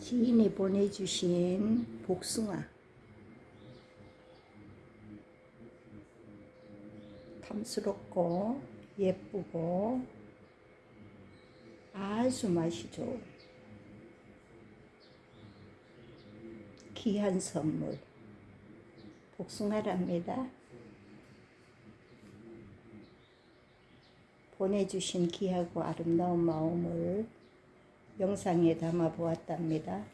지인이 보내주신 복숭아. 탐스럽고 예쁘고 아주 맛이 좋은 귀한 선물. 복숭아랍니다. 보내주신 귀하고 아름다운 마음을 영상에 담아 보았답니다.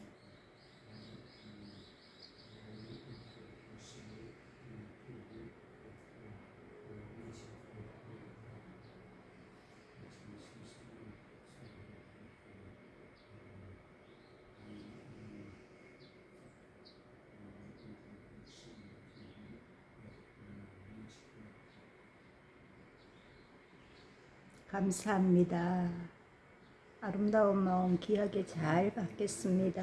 감사합니다. 아름다운 마음 귀하게 잘 받겠습니다.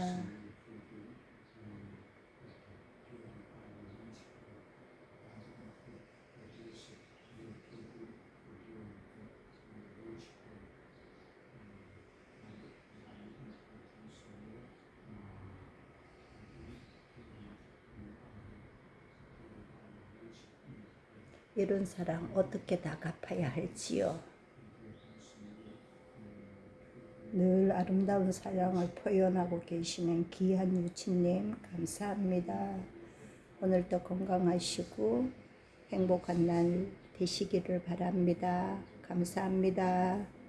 이런 사랑 어떻게 다 갚아야 할지요. 늘 아름다운 사랑을 표현하고 계시는 귀한 유치님 감사합니다. 오늘도 건강하시고 행복한 날 되시기를 바랍니다. 감사합니다.